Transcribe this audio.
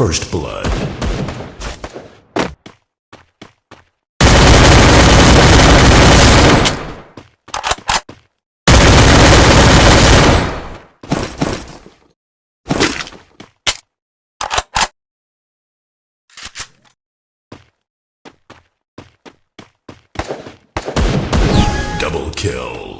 First Blood. Double kill.